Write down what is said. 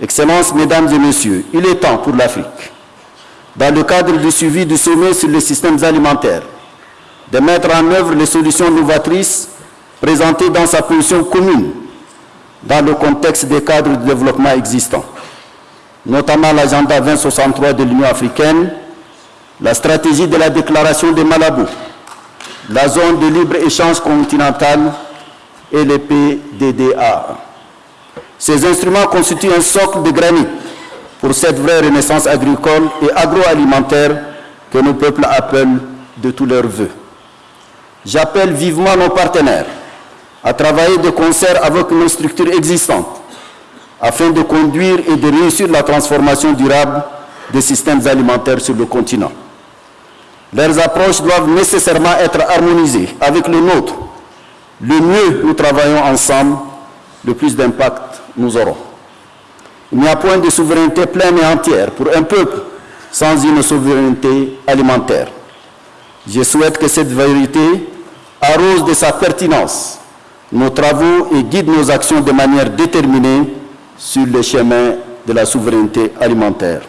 Excellences, Mesdames et Messieurs, il est temps pour l'Afrique, dans le cadre du suivi du sommet sur les systèmes alimentaires, de mettre en œuvre les solutions novatrices présentées dans sa position commune dans le contexte des cadres de développement existants, notamment l'agenda 2063 de l'Union africaine, la stratégie de la déclaration de Malabo, la zone de libre-échange continentale et les PDDA. Ces instruments constituent un socle de granit pour cette vraie renaissance agricole et agroalimentaire que nos peuples appellent de tous leurs voeux. J'appelle vivement nos partenaires à travailler de concert avec nos structures existantes afin de conduire et de réussir la transformation durable des systèmes alimentaires sur le continent. Leurs approches doivent nécessairement être harmonisées avec le nôtre. Le mieux nous travaillons ensemble, le plus d'impact nous aurons. Il n'y a point de souveraineté pleine et entière pour un peuple sans une souveraineté alimentaire. Je souhaite que cette vérité arrose de sa pertinence nos travaux et guide nos actions de manière déterminée sur le chemin de la souveraineté alimentaire.